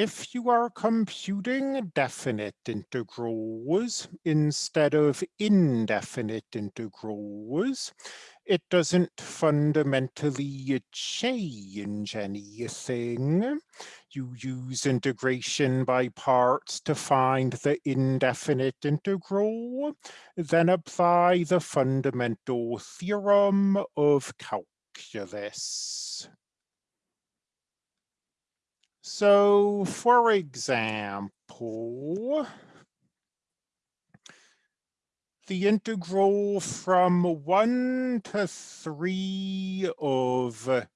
if you are computing definite integrals instead of indefinite integrals, it doesn't fundamentally change anything. You use integration by parts to find the indefinite integral, then apply the fundamental theorem of calculus. So for example, the integral from 1 to 3 of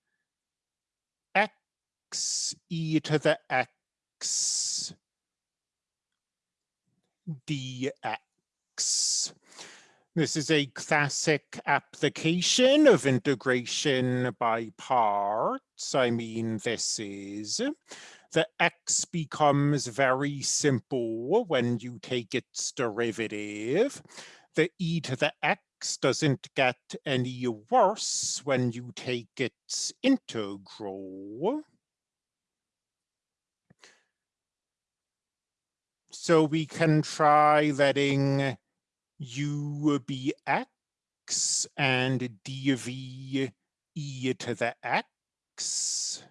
x e to the x dx. This is a classic application of integration by parts. I mean, this is the x becomes very simple when you take its derivative. The e to the x doesn't get any worse when you take its integral. So we can try letting u be x and dv e to the x.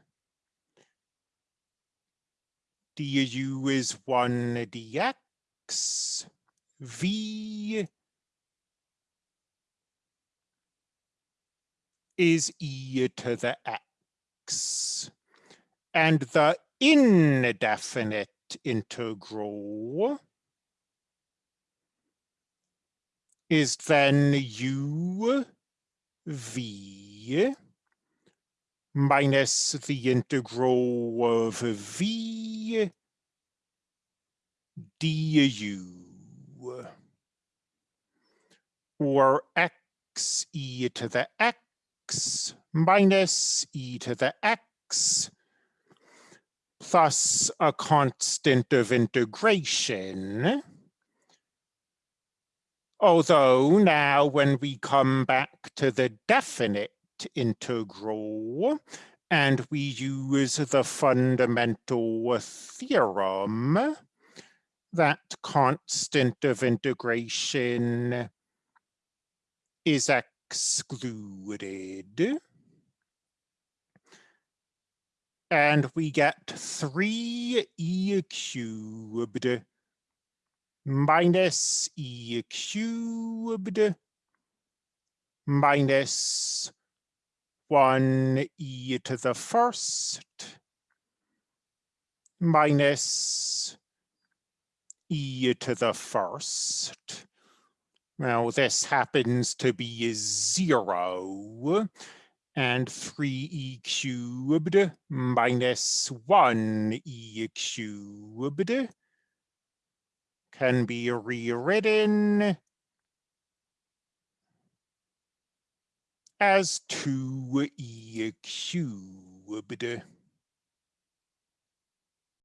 du is 1 dx. v is e to the x. And the indefinite integral is then u v minus the integral of v du. Or x e to the x minus e to the x plus a constant of integration Although now when we come back to the definite integral and we use the fundamental theorem, that constant of integration is excluded. And we get 3e cubed minus e cubed minus 1 e to the first minus e to the first. Now this happens to be zero and 3e cubed minus 1e cubed can be rewritten as 2e cubed.